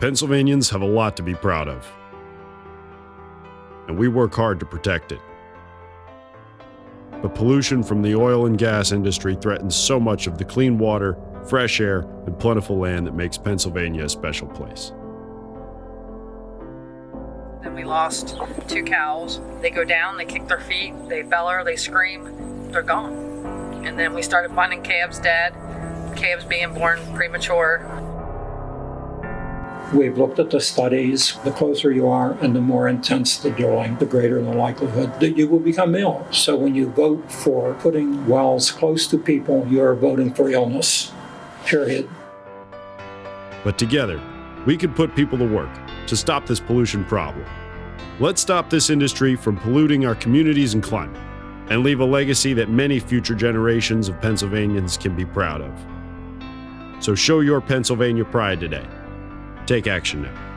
Pennsylvanians have a lot to be proud of, and we work hard to protect it. But pollution from the oil and gas industry threatens so much of the clean water, fresh air, and plentiful land that makes Pennsylvania a special place. Then we lost two cows. They go down, they kick their feet, they beller, they scream, they're gone. And then we started finding calves dead, calves being born premature. We've looked at the studies. The closer you are and the more intense the drilling, the greater the likelihood that you will become ill. So when you vote for putting wells close to people, you're voting for illness, period. But together, we could put people to work to stop this pollution problem. Let's stop this industry from polluting our communities and climate and leave a legacy that many future generations of Pennsylvanians can be proud of. So show your Pennsylvania pride today. Take action now.